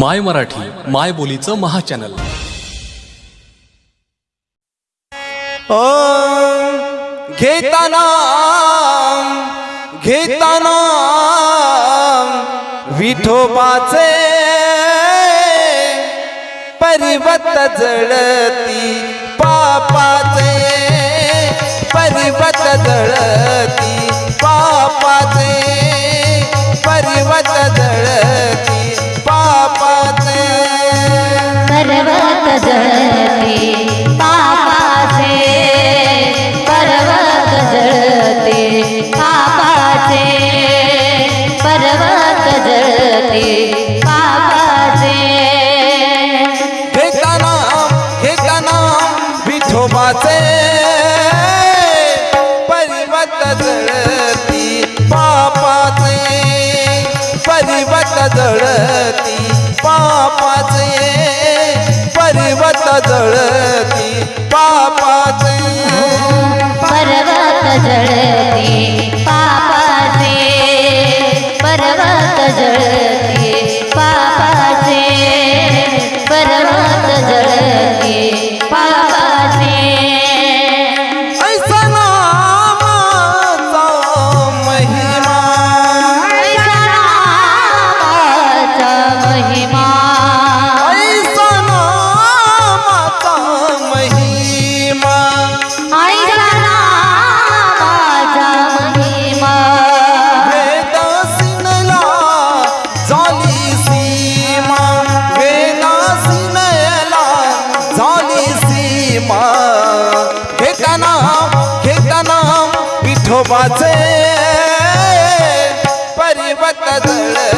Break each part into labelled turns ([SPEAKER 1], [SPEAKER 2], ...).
[SPEAKER 1] माय मराठी माय बोलीचं महाचॅनल.
[SPEAKER 2] घेताना घेताना विठोबाचे परिवत जळती पापाचे परिवत जळती पापाचे. जळती ये
[SPEAKER 3] पर्वत जळती पापाच पर्वत
[SPEAKER 2] जळ विठोबाचे झालं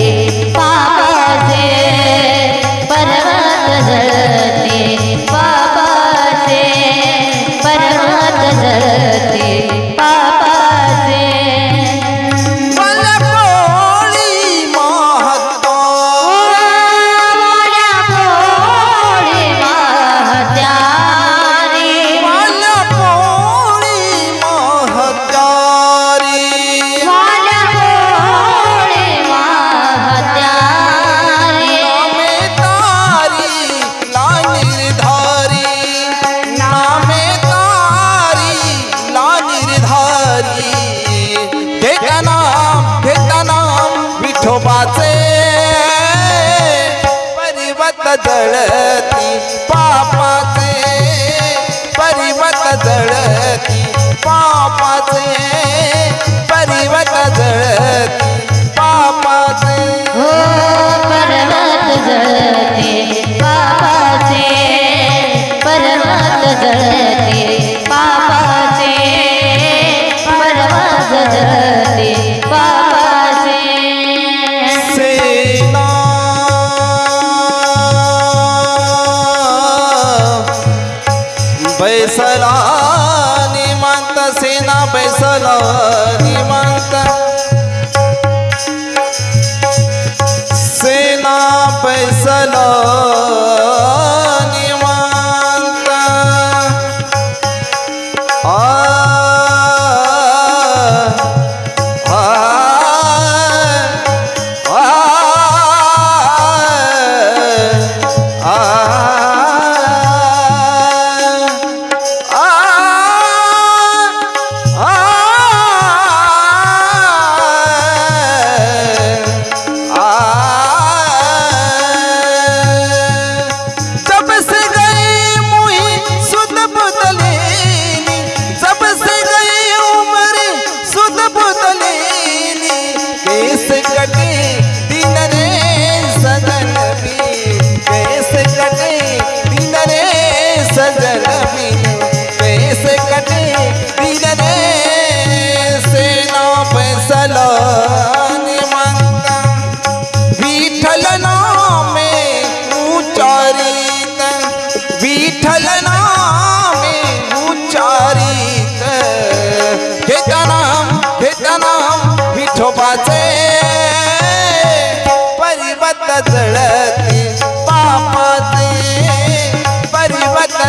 [SPEAKER 2] जळती पापाचे परिवत जळती पापाचे परिवत जळती पापाचे
[SPEAKER 3] हो पर्वत पापाचे पर्वत जळते. पैसाला निवांत
[SPEAKER 2] सेना पैसाला